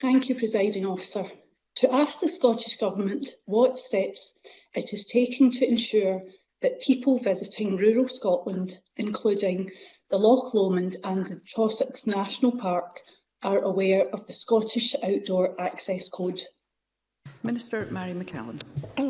Thank you, Presiding Officer. To ask the Scottish Government what steps it is taking to ensure that people visiting rural Scotland, including the Loch Lomond and the Trossachs National Park, are aware of the Scottish Outdoor Access Code. Minister Mary McCallum.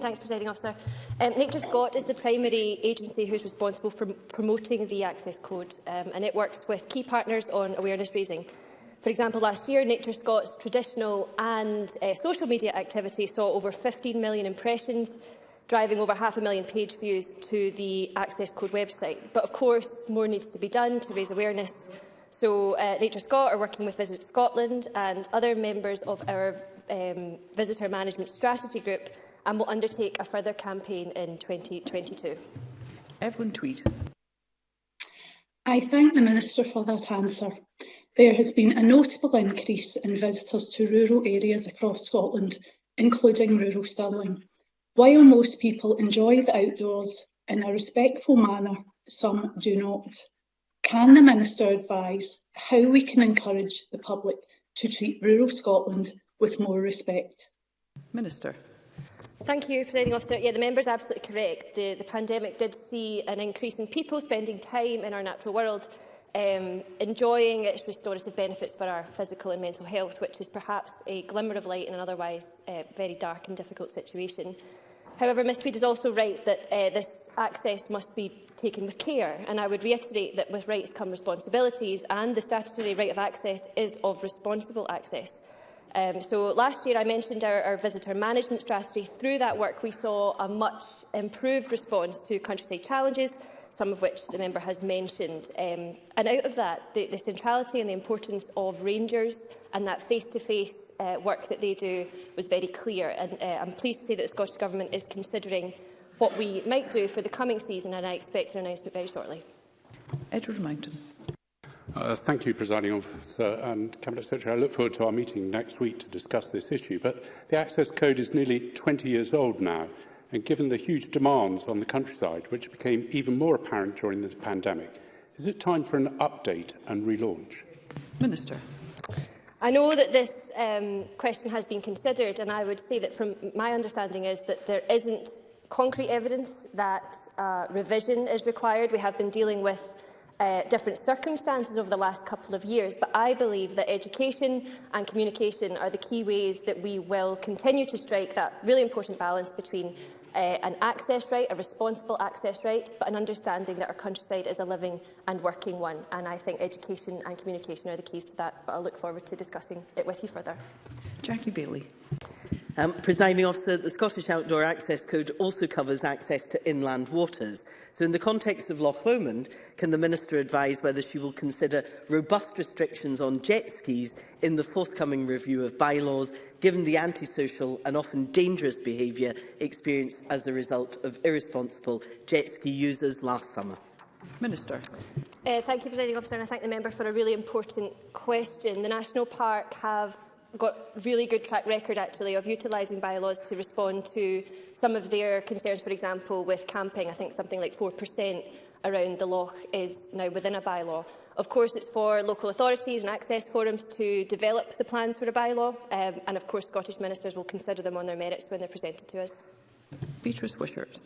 Thanks, Presiding Officer. Um, Nature Scot is the primary agency who is responsible for promoting the Access Code, um, and it works with key partners on awareness raising. For example, last year, Nature Scot's traditional and uh, social media activity saw over 15 million impressions, driving over half a million page views to the Access Code website. But of course, more needs to be done to raise awareness. So uh, Nature Scot are working with Visit Scotland and other members of our um, Visitor Management Strategy Group and will undertake a further campaign in 2022. Evelyn Tweed. I thank the Minister for that answer. There has been a notable increase in visitors to rural areas across Scotland, including rural Stirling. While most people enjoy the outdoors in a respectful manner, some do not. Can the Minister advise how we can encourage the public to treat rural Scotland with more respect? Minister. Thank you, Presiding Officer. Yeah, the member is absolutely correct. The, the pandemic did see an increase in people spending time in our natural world, um, enjoying its restorative benefits for our physical and mental health, which is perhaps a glimmer of light in an otherwise uh, very dark and difficult situation. However, Ms Tweed is also right that uh, this access must be taken with care, and I would reiterate that with rights come responsibilities, and the statutory right of access is of responsible access. Um, so last year I mentioned our, our visitor management strategy. Through that work we saw a much improved response to countryside challenges some of which the member has mentioned. Um, and out of that, the, the centrality and the importance of rangers and that face-to-face -face, uh, work that they do was very clear. And uh, I'm pleased to say that the Scottish Government is considering what we might do for the coming season, and I expect an announcement very shortly. Edward Mountain. Uh, thank you, Presiding Officer and Cabinet Secretary. I look forward to our meeting next week to discuss this issue. But the Access Code is nearly 20 years old now. And given the huge demands on the countryside, which became even more apparent during the pandemic, is it time for an update and relaunch? Minister. I know that this um, question has been considered, and I would say that from my understanding is that there isn't concrete evidence that uh, revision is required. We have been dealing with uh, different circumstances over the last couple of years, but I believe that education and communication are the key ways that we will continue to strike that really important balance between uh, an access right, a responsible access right, but an understanding that our countryside is a living and working one. And I think education and communication are the keys to that, but I look forward to discussing it with you further. Jackie Bailey. Um, presiding officer, the Scottish Outdoor Access Code also covers access to inland waters. So in the context of Loch Lomond, can the Minister advise whether she will consider robust restrictions on jet skis in the forthcoming review of bylaws, given the antisocial and often dangerous behaviour experienced as a result of irresponsible jet ski users last summer? Minister. Uh, thank you, Presiding Officer, and I thank the member for a really important question. The National Park have got really good track record actually of utilising bylaws to respond to some of their concerns, for example, with camping. I think something like 4% around the loch is now within a bylaw. Of course, it's for local authorities and access forums to develop the plans for a bylaw, um, and of course, Scottish ministers will consider them on their merits when they're presented to us. Beatrice Wishart.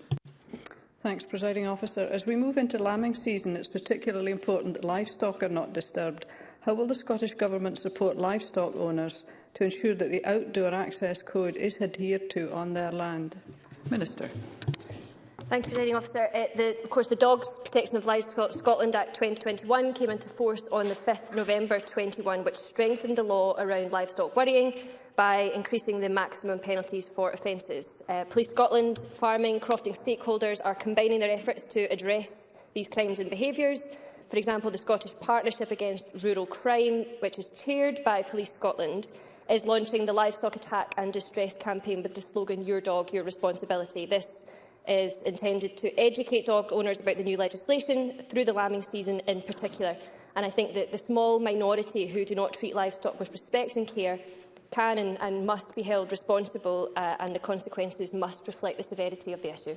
Thanks, Presiding Officer. As we move into lambing season, it's particularly important that livestock are not disturbed. How will the Scottish Government support livestock owners to ensure that the Outdoor Access Code is adhered to on their land? Minister. Thank you, Presiding Officer. Uh, the, of course, the Dogs Protection of Livestock Scotland Act 2021 came into force on the 5th November 21, which strengthened the law around livestock worrying by increasing the maximum penalties for offences. Uh, Police Scotland, farming, crofting stakeholders are combining their efforts to address these crimes and behaviours For example, the Scottish Partnership Against Rural Crime, which is chaired by Police Scotland, is launching the Livestock Attack and Distress campaign with the slogan Your Dog, Your Responsibility. This is intended to educate dog owners about the new legislation through the lambing season in particular. And I think that the small minority who do not treat livestock with respect and care can and, and must be held responsible uh, and the consequences must reflect the severity of the issue.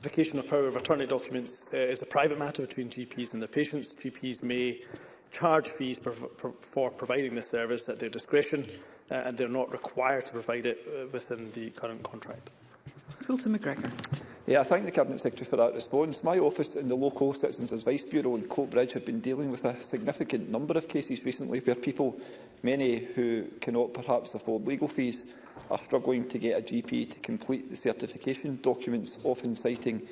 Certification of power of attorney documents uh, is a private matter between GPs and their patients. GPs may charge fees for, for providing this service at their discretion uh, and they're not required to provide it uh, within the current contract. Fulton McGregor. Yeah, I thank the Cabinet Secretary for that response. My office and the local Citizens Advice Bureau in Bridge have been dealing with a significant number of cases recently where people, many who cannot perhaps afford legal fees, are struggling to get a GP to complete the certification documents, often citing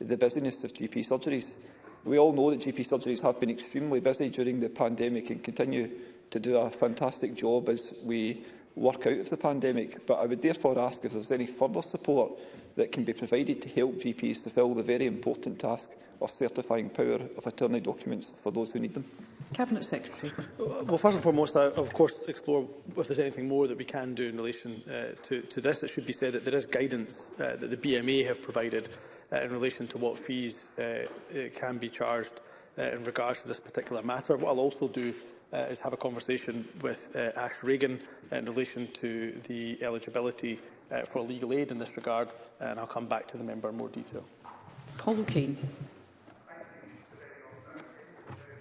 the busyness of GP surgeries. We all know that GP surgeries have been extremely busy during the pandemic and continue to do a fantastic job as we work out of the pandemic, but I would therefore ask if is any further support that can be provided to help GPs fulfil the very important task of certifying power of attorney documents for those who need them? Cabinet Secretary. Uh, well, first and foremost, I of course explore if there's anything more that we can do in relation uh, to, to this. It should be said that there is guidance uh, that the BMA have provided uh, in relation to what fees uh, uh, can be charged uh, in regards to this particular matter. What I'll also do uh, is have a conversation with uh, Ash Reagan uh, in relation to the eligibility uh, uh, for legal aid in this regard, and I'll come back to the member in more detail. Paul O'Kane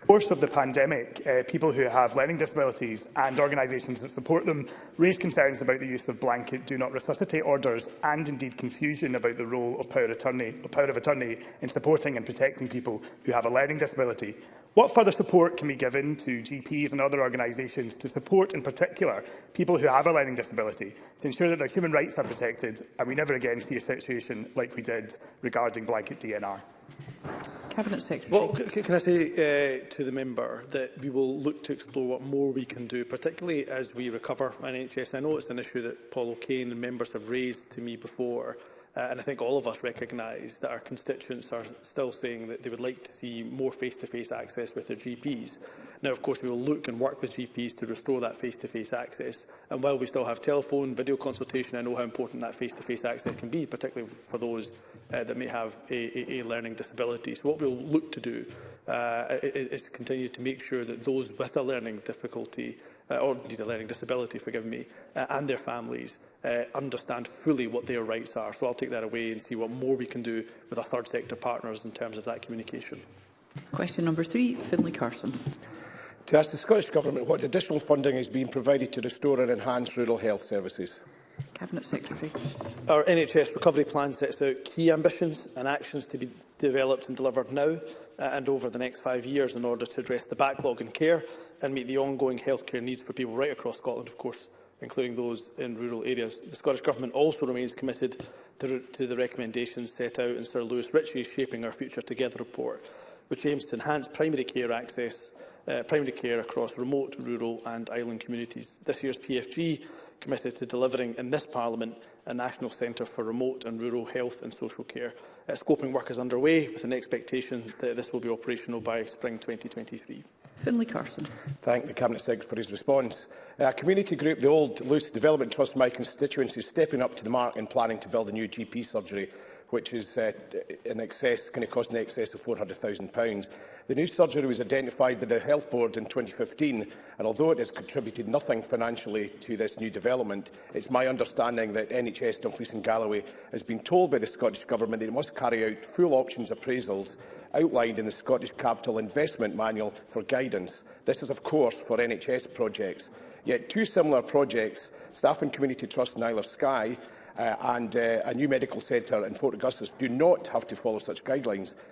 course of the pandemic, uh, people who have learning disabilities and organisations that support them raised concerns about the use of blanket do not resuscitate orders and indeed confusion about the role of power, attorney, power of attorney in supporting and protecting people who have a learning disability. What further support can be given to GPs and other organisations to support, in particular, people who have a learning disability to ensure that their human rights are protected and we never again see a situation like we did regarding blanket DNR? Cabinet Secretary. Well, can I say uh, to the member that we will look to explore what more we can do, particularly as we recover NHS. I know it's an issue that Paul O'Kane and members have raised to me before. Uh, and I think all of us recognise that our constituents are still saying that they would like to see more face-to-face -face access with their GPs. Now, of course, we will look and work with GPs to restore that face-to-face -face access. And while we still have telephone, video consultation, I know how important that face-to-face -face access can be, particularly for those uh, that may have a, a, a learning disability. So what we'll look to do uh, is, is continue to make sure that those with a learning difficulty uh, or indeed a learning disability, forgive me, uh, and their families uh, understand fully what their rights are. So I'll take that away and see what more we can do with our third sector partners in terms of that communication. Question number three, Finlay Carson. To ask the Scottish Government what additional funding is being provided to restore and enhance rural health services. Cabinet Secretary. Our NHS recovery plan sets out key ambitions and actions to be developed and delivered now uh, and over the next five years in order to address the backlog in care and meet the ongoing healthcare needs for people right across Scotland, of course, including those in rural areas. The Scottish Government also remains committed to, to the recommendations set out in Sir Lewis Ritchie's Shaping Our Future Together report, which aims to enhance primary care access uh, primary care across remote, rural and island communities. This year's PFG committed to delivering in this Parliament a National Centre for Remote and Rural Health and Social Care. Uh, scoping work is underway with an expectation that this will be operational by spring 2023. Finlay Carson. Thank the Cabinet Secretary for his response. A uh, community group, the old Luce Development Trust, my constituency, is stepping up to the mark in planning to build a new GP surgery which is uh, in excess, going to cost in excess of £400,000. The new surgery was identified by the Health Board in 2015, and although it has contributed nothing financially to this new development, it's my understanding that NHS Dumfries and Galloway has been told by the Scottish Government that it must carry out full options appraisals outlined in the Scottish Capital Investment Manual for guidance. This is, of course, for NHS projects. Yet two similar projects, Staff and Community Trust in Isle of Skye uh, and uh, a new medical centre in Fort Augustus do not have to follow such guidelines.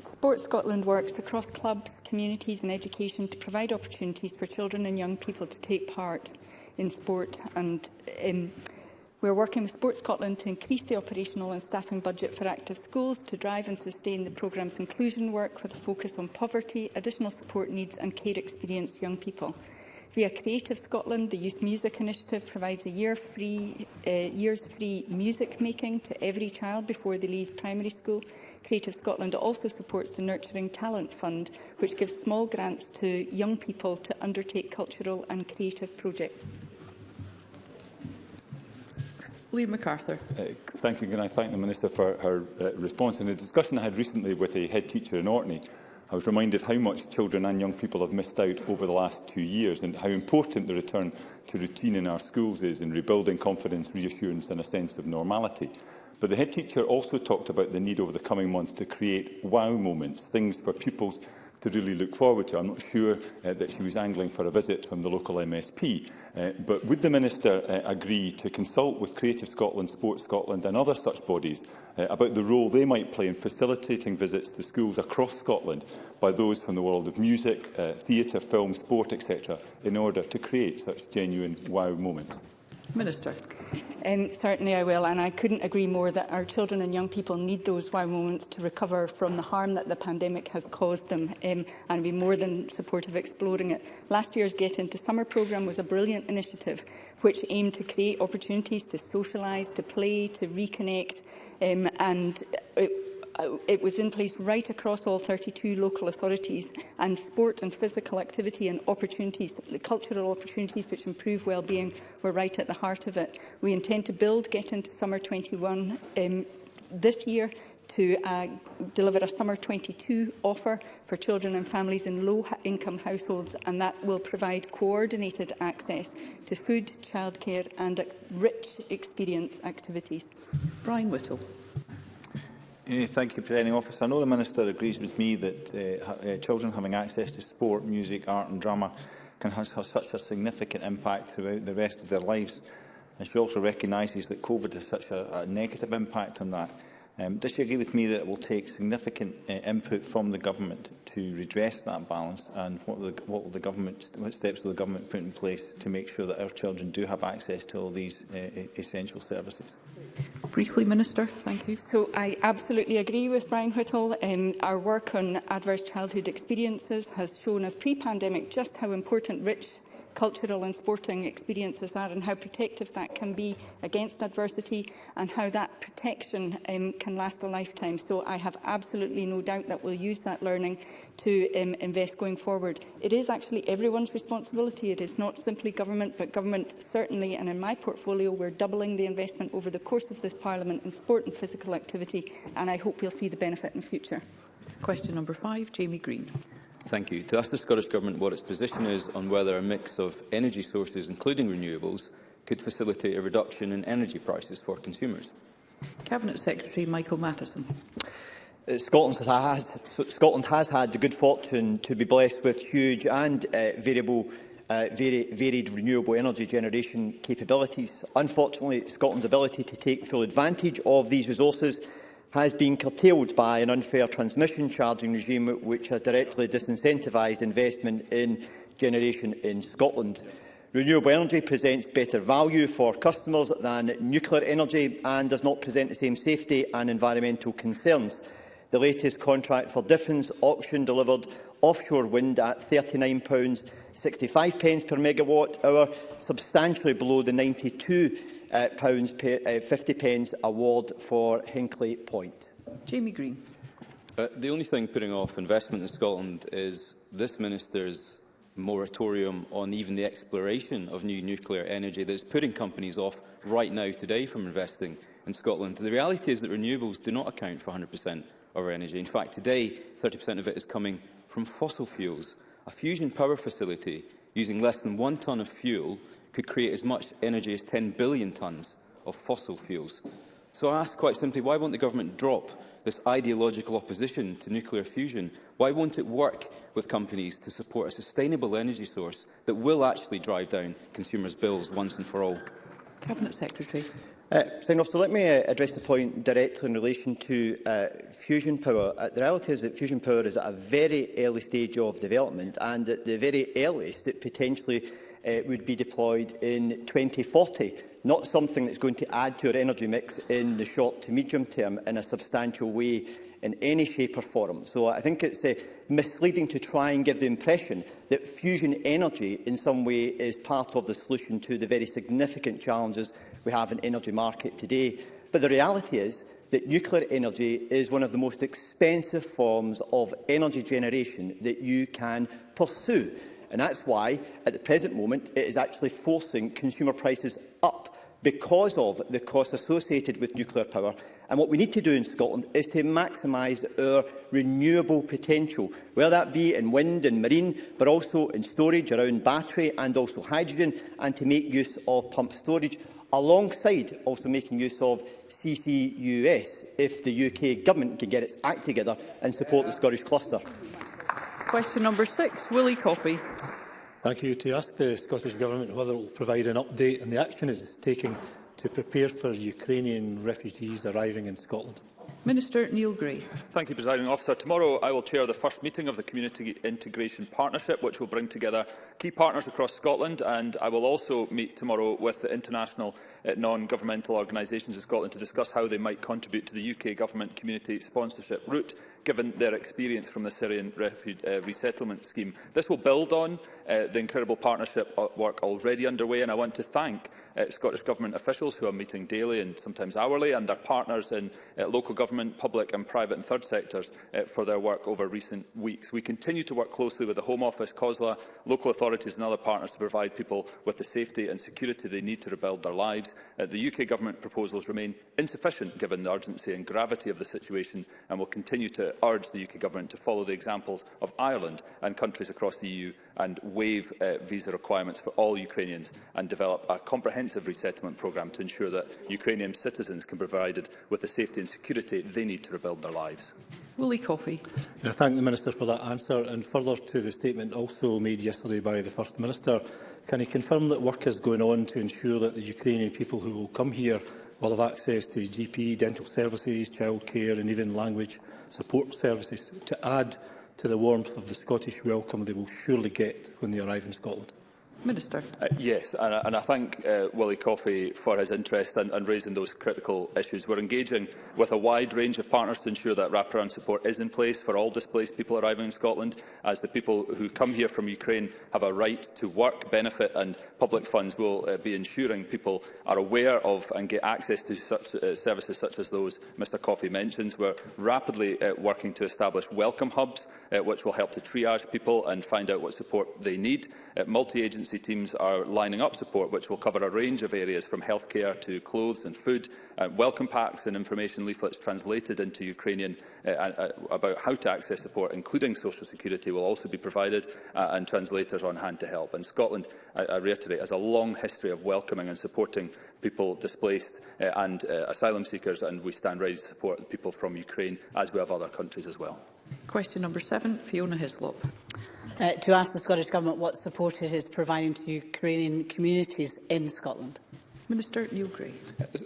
Sport Scotland works across clubs, communities and education to provide opportunities for children and young people to take part in sport and um, We are working with Sport Scotland to increase the operational and staffing budget for active schools to drive and sustain the programme's inclusion work with a focus on poverty, additional support needs and care experienced young people. Via Creative Scotland, the Youth Music Initiative provides a year free, uh, years free music making to every child before they leave primary school. Creative Scotland also supports the Nurturing Talent Fund, which gives small grants to young people to undertake cultural and creative projects. Liam MacArthur. Uh, thank you, Can I thank the Minister for her uh, response. In a discussion I had recently with a head teacher in Orkney, I was reminded how much children and young people have missed out over the last two years and how important the return to routine in our schools is in rebuilding confidence, reassurance and a sense of normality. But the head teacher also talked about the need over the coming months to create wow moments, things for pupils to really look forward to. I'm not sure uh, that she was angling for a visit from the local MSP, uh, but would the Minister uh, agree to consult with Creative Scotland, Sports Scotland and other such bodies uh, about the role they might play in facilitating visits to schools across Scotland by those from the world of music, uh, theatre, film, sport, etc., in order to create such genuine wow moments? Minister. Um, certainly I will, and I couldn't agree more that our children and young people need those wow moments to recover from the harm that the pandemic has caused them, um, and be more than supportive exploring it. Last year's Get Into Summer programme was a brilliant initiative which aimed to create opportunities to socialise, to play, to reconnect, um, and it Uh, it was in place right across all 32 local authorities and sport and physical activity and opportunities, cultural opportunities which improve well-being were right at the heart of it. We intend to build Get Into Summer 21 um, this year to uh, deliver a summer 22 offer for children and families in low-income households, and that will provide coordinated access to food, childcare and rich experience activities. Brian Whittle. Thank you, Presiding Officer. I know the Minister agrees with me that uh, uh, children having access to sport, music, art and drama can have such a significant impact throughout the rest of their lives. And she also recognises that COVID has such a, a negative impact on that. Um, does she agree with me that it will take significant uh, input from the government to redress that balance and what, the, what, will the government, what steps will the government put in place to make sure that our children do have access to all these uh, e-, essential services? Briefly, Minister. Thank you. So I absolutely agree with Brian Whittle. Um, our work on adverse childhood experiences has shown us pre-pandemic just how important rich cultural and sporting experiences are and how protective that can be against adversity and how that protection um, can last a lifetime. So I have absolutely no doubt that we'll use that learning to um, invest going forward. It is actually everyone's responsibility. It is not simply government, but government certainly, and in my portfolio, we're doubling the investment over the course of this Parliament in sport and physical activity, and I hope we'll see the benefit in future. Question number five, Jamie Green. Thank you. To ask the Scottish Government what its position is on whether a mix of energy sources, including renewables, could facilitate a reduction in energy prices for consumers. Cabinet Secretary Michael Matheson. Uh, Scotland has, Scotland has had the good fortune to be blessed with huge and uh, variable uh, vari varied renewable energy generation capabilities. Unfortunately, Scotland's ability to take full advantage of these resources has been curtailed by an unfair transmission charging regime which has directly disincentivised investment in generation in Scotland. Renewable energy presents better value for customers than nuclear energy and does not present the same safety and environmental concerns. The latest contract for difference auction delivered offshore wind at £39.65 per megawatt hour, substantially below the 92 uh, pounds per, uh, 50 pence award for Hinkley Point. Jamie Green. Uh, the only thing putting off investment in Scotland is this minister's moratorium on even the exploration of new nuclear energy that is putting companies off right now today from investing in Scotland. The reality is that renewables do not account for 100% of our energy. In fact, today 30% of it is coming from fossil fuels. A fusion power facility using less than one tonne of fuel could create as much energy as 10 billion tonnes of fossil fuels. So I ask quite simply, why won't the government drop this ideological opposition to nuclear fusion? Why won't it work with companies to support a sustainable energy source that will actually drive down consumers' bills once and for all? Cabinet Secretary. Uh, Officer, let me uh, address the point directly in relation to uh, fusion power. Uh, the reality is that fusion power is at a very early stage of development and at the very earliest it potentially uh, would be deployed in 2040, not something that's going to add to our energy mix in the short to medium term in a substantial way in any shape or form. So I think it's uh, misleading to try and give the impression that fusion energy in some way is part of the solution to the very significant challenges we have in energy market today. But the reality is that nuclear energy is one of the most expensive forms of energy generation that you can pursue. And that's why, at the present moment, it is actually forcing consumer prices up because of the costs associated with nuclear power. And what we need to do in Scotland is to maximise our renewable potential, whether that be in wind and marine, but also in storage around battery and also hydrogen, and to make use of pump storage, alongside also making use of CCUS if the UK government can get its act together and support the Scottish cluster. Question number six, Willie Coffey. Thank you. To ask the Scottish Government whether it will provide an update on the action it is taking to prepare for Ukrainian refugees arriving in Scotland. Minister Neil Gray. Thank you, Presiding Officer. Tomorrow I will chair the first meeting of the Community Integration Partnership, which will bring together key partners across Scotland, and I will also meet tomorrow with the international uh, non-governmental organisations in Scotland to discuss how they might contribute to the UK Government community sponsorship route given their experience from the Syrian refugee uh, resettlement scheme. This will build on uh, the incredible partnership uh, work already underway, and I want to thank uh, Scottish Government officials who are meeting daily and sometimes hourly, and their partners in uh, local government, public and private and third sectors uh, for their work over recent weeks. We continue to work closely with the Home Office, COSLA, local authorities and other partners to provide people with the safety and security they need to rebuild their lives. Uh, the UK Government proposals remain insufficient given the urgency and gravity of the situation and will continue to uh, urge the UK Government to follow the examples of Ireland and countries across the EU and waive uh, visa requirements for all Ukrainians and develop a comprehensive resettlement programme to ensure that Ukrainian citizens can be provided with the safety and security they need to rebuild their lives. Willie Coffey. I thank the Minister for that answer and further to the statement also made yesterday by the First Minister. Can he confirm that work is going on to ensure that the Ukrainian people who will come here will have access to GP, dental services, childcare and even language support services to add to the warmth of the Scottish welcome they will surely get when they arrive in Scotland. Minister. Uh, yes, and, and I thank uh, Willie Coffey for his interest in, in raising those critical issues. We're engaging with a wide range of partners to ensure that wraparound support is in place for all displaced people arriving in Scotland, as the people who come here from Ukraine have a right to work, benefit and public funds will uh, be ensuring people are aware of and get access to such uh, services such as those Mr Coffey mentions. We're rapidly uh, working to establish welcome hubs, uh, which will help to triage people and find out what support they need. Uh, Multi-agency agency teams are lining up support, which will cover a range of areas from healthcare to clothes and food. Uh, welcome packs and information leaflets translated into Ukrainian uh, uh, uh, about how to access support, including social security, will also be provided uh, and translators on hand to help. And Scotland, I, I reiterate, has a long history of welcoming and supporting people displaced uh, and uh, asylum seekers, and we stand ready to support people from Ukraine, as we have other countries as well. Question number seven, Fiona Hislop uh, to ask the Scottish Government what support it is providing to Ukrainian communities in Scotland. Minister Neil Gray.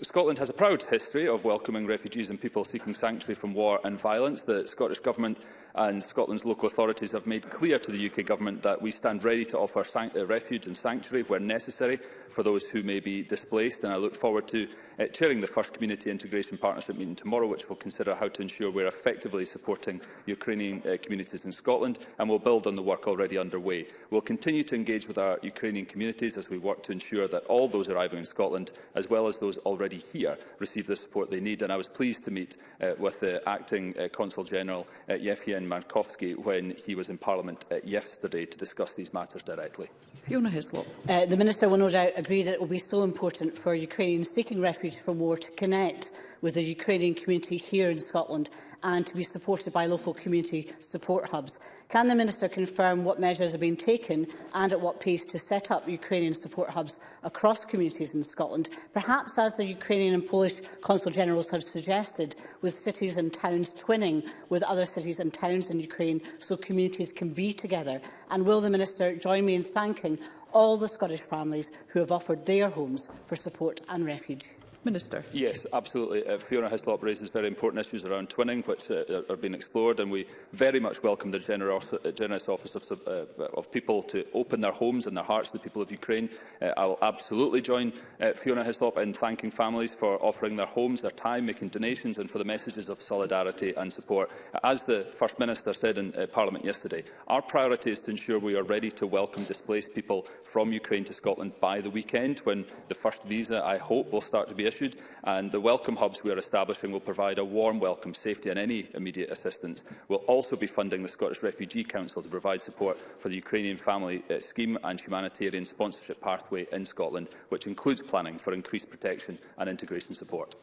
Scotland has a proud history of welcoming refugees and people seeking sanctuary from war and violence. The Scottish Government and Scotland's local authorities have made clear to the UK Government that we stand ready to offer uh, refuge and sanctuary where necessary for those who may be displaced. And I look forward to uh, chairing the first Community Integration Partnership meeting tomorrow, which will consider how to ensure we're effectively supporting Ukrainian uh, communities in Scotland and will build on the work already underway. We'll continue to engage with our Ukrainian communities as we work to ensure that all those arriving in Scotland Scotland, as well as those already here, receive the support they need. And I was pleased to meet uh, with the Acting uh, Consul General uh, Yevhen Markovsky when he was in Parliament uh, yesterday to discuss these matters directly. Fiona Hislop. Uh, the Minister will no doubt agree that it will be so important for Ukrainians seeking refuge from war to connect with the Ukrainian community here in Scotland and to be supported by local community support hubs. Can the Minister confirm what measures have been taken and at what pace to set up Ukrainian support hubs across communities in Scotland? Scotland, perhaps as the Ukrainian and Polish Consul Generals have suggested, with cities and towns twinning with other cities and towns in Ukraine so communities can be together? And will the Minister join me in thanking all the Scottish families who have offered their homes for support and refuge? Minister. Yes, absolutely. Uh, Fiona Hislop raises very important issues around twinning, which uh, are, being explored, and we very much welcome the generous, uh, generous office of, uh, of people to open their homes and their hearts to the people of Ukraine. Uh, will absolutely join uh, Fiona Hislop in thanking families for offering their homes, their time, making donations, and for the messages of solidarity and support. As the First Minister said in uh, Parliament yesterday, our priority is to ensure we are ready to welcome displaced people from Ukraine to Scotland by the weekend, when the first visa, I hope, will start to be issued issued, and the welcome hubs we are establishing will provide a warm welcome, safety and any immediate assistance. We'll also be funding the Scottish Refugee Council to provide support for the Ukrainian Family uh, Scheme and Humanitarian Sponsorship Pathway in Scotland, which includes planning for increased protection and integration support.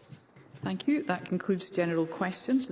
Thank you. That concludes general questions.